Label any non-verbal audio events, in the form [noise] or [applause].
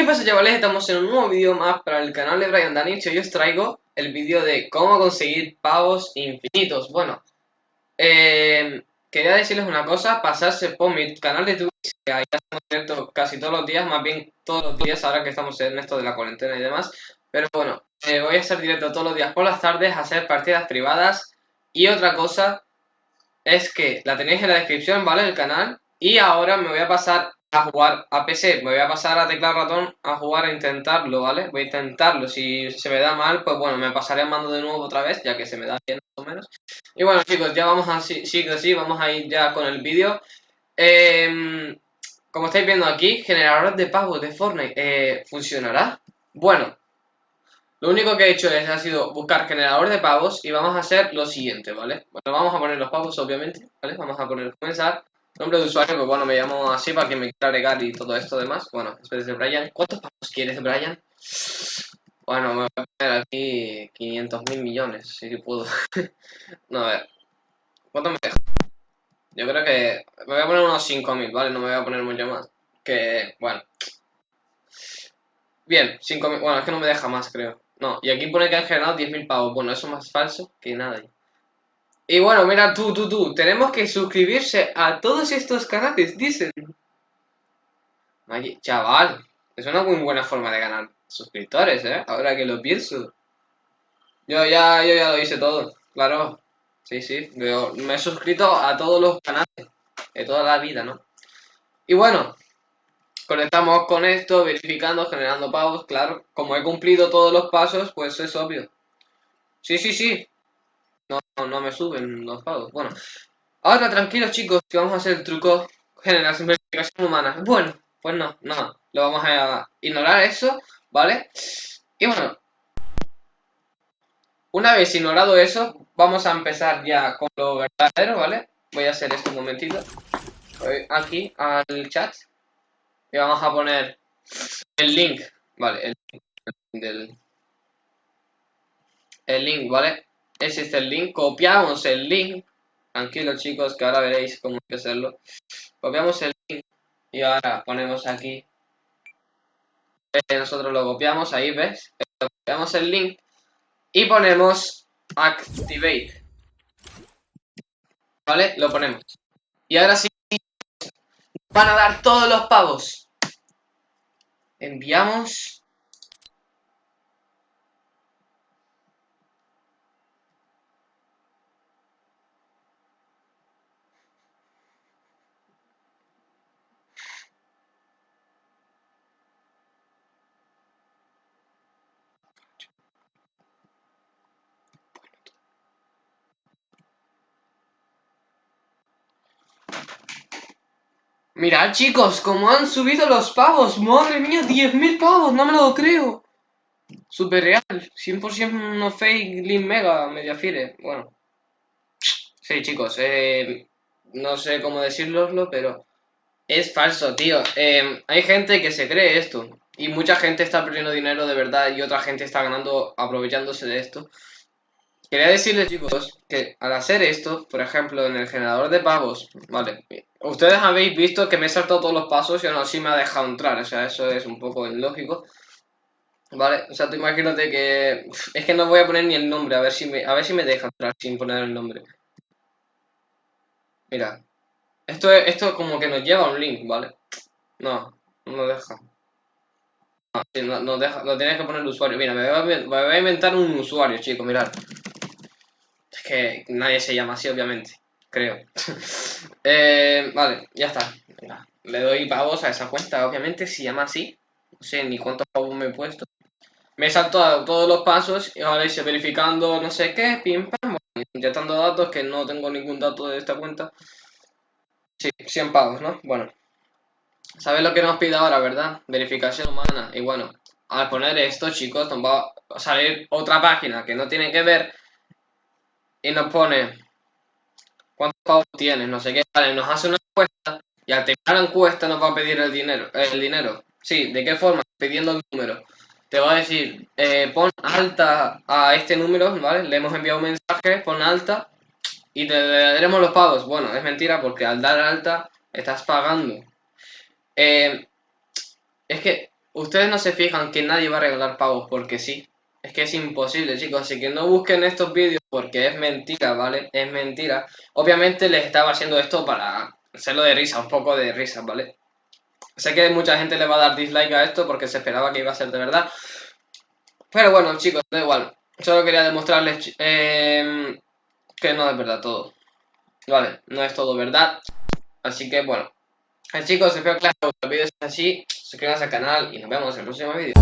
pasa chavales? Estamos en un nuevo vídeo más para el canal de Brian Danich y os traigo el vídeo de cómo conseguir pavos infinitos. Bueno, eh, quería decirles una cosa, pasarse por mi canal de Twitch, que ahí estamos abiertos casi todos los días, más bien todos los días ahora que estamos en esto de la cuarentena y demás. Pero bueno, eh, voy a estar directo todos los días por las tardes a hacer partidas privadas. Y otra cosa es que la tenéis en la descripción, ¿vale? El canal. Y ahora me voy a pasar a jugar a PC, me voy a pasar a teclado ratón a jugar a intentarlo, ¿vale? Voy a intentarlo, si se me da mal, pues bueno, me pasaré al mando de nuevo otra vez, ya que se me da bien más o menos. Y bueno chicos, ya vamos así, sí que sí, vamos a ir ya con el vídeo. Em, como estáis viendo aquí, generador de pavos de Fortnite, eh, ¿funcionará? Bueno, lo único que he hecho es, ha sido buscar generador de pavos y vamos a hacer lo siguiente, ¿vale? Bueno, vamos a poner los pavos obviamente, ¿vale? Vamos a poner comenzar. Nombre de usuario, pues bueno, me llamo así para que me quiera agregar y todo esto demás. Bueno, espérate, de Brian. ¿Cuántos pavos quieres, Brian? Bueno, me voy a poner aquí 500 mil millones, si puedo. [laughs] no, a ver. ¿Cuánto me deja? Yo creo que me voy a poner unos 5.000, ¿vale? No me voy a poner mucho más. Que, bueno. Bien, 5.000. Bueno, es que no me deja más, creo. No, y aquí pone que han generado 10.000 pavos. Bueno, eso es más falso que nada. Y bueno, mira tú, tú, tú, tenemos que suscribirse a todos estos canales, dicen. chaval, es una muy buena forma de ganar suscriptores, ¿eh? Ahora que lo pienso. Yo ya, yo ya lo hice todo, claro. Sí, sí, yo me he suscrito a todos los canales de toda la vida, ¿no? Y bueno, conectamos con esto, verificando, generando pagos, claro. Como he cumplido todos los pasos, pues es obvio. Sí, sí, sí, no, no me suben los pagos. Bueno, ahora tranquilos chicos, que vamos a hacer el truco general simplificación humana. Bueno, pues no, no, lo vamos a ignorar eso, ¿vale? Y bueno, una vez ignorado eso, vamos a empezar ya con lo verdadero, ¿vale? Voy a hacer esto un momentito. Aquí al chat y vamos a poner el link, ¿vale? El del... El link, ¿vale? Es el link. Copiamos el link. Tranquilos chicos, que ahora veréis cómo hay que hacerlo. Copiamos el link y ahora ponemos aquí. Eh, nosotros lo copiamos, ahí ves. Copiamos el link y ponemos activate. ¿Vale? Lo ponemos. Y ahora sí, van a dar todos los pavos. Enviamos Mirad chicos, cómo han subido los pavos. Madre mía, 10.000 pavos, no me lo creo. Super real, 100% no fake, link mega, mediafire. Bueno. Sí chicos, eh, no sé cómo decirlo, pero es falso, tío. Eh, hay gente que se cree esto. Y mucha gente está perdiendo dinero de verdad y otra gente está ganando aprovechándose de esto. Quería decirles, chicos, que al hacer esto, por ejemplo, en el generador de pavos, vale, ustedes habéis visto que me he saltado todos los pasos y aún así me ha dejado entrar, o sea, eso es un poco ilógico. Vale, o sea, tú imagínate que... Es que no voy a poner ni el nombre, a ver si me, a ver si me deja entrar sin poner el nombre. Mira, esto, es, esto como que nos lleva a un link, ¿vale? No, no nos deja. No, no, deja, no tienes que poner el usuario. Mira, me voy a inventar un usuario, chicos, mirad que nadie se llama así, obviamente. Creo. [laughs] Eh, vale, ya está. le doy pavos a esa cuenta, obviamente, se llama así. No sé ni cuántos pavos me he puesto. Me he saltado todos los pasos y ahora hice verificando no sé qué, pim pam, inyectando datos que no tengo ningún dato de esta cuenta. Sí, 100 pavos, ¿no? Bueno. ¿Sabes lo que nos pide ahora, verdad? Verificación humana. Y bueno, al poner esto, chicos, nos va a salir otra página que no tiene que ver y nos pone cuántos pavos tienes, no sé qué, vale, nos hace una encuesta y al terminar la encuesta nos va a pedir el dinero, el dinero. Sí, ¿de qué forma? Pidiendo el número. Te va a decir, eh, pon alta a este número, ¿vale? Le hemos enviado un mensaje, pon alta y te daremos los pagos. Bueno, es mentira porque al dar alta estás pagando. Eh, es que ustedes no se fijan que nadie va a regalar pavos porque sí. Es que es imposible, chicos, así que no busquen estos vídeos porque es mentira, ¿vale? Es mentira. Obviamente les estaba haciendo esto para hacerlo de risa, un poco de risa, ¿vale? Sé que mucha gente le va a dar dislike a esto porque se esperaba que iba a ser de verdad. Pero bueno, chicos, da igual. Solo quería demostrarles eh, que no es verdad todo. Vale, no es todo verdad. Así que bueno. Eh, chicos, espero que les haya gustado el vídeo. Es así, suscríbanse al canal y nos vemos en el próximo vídeo.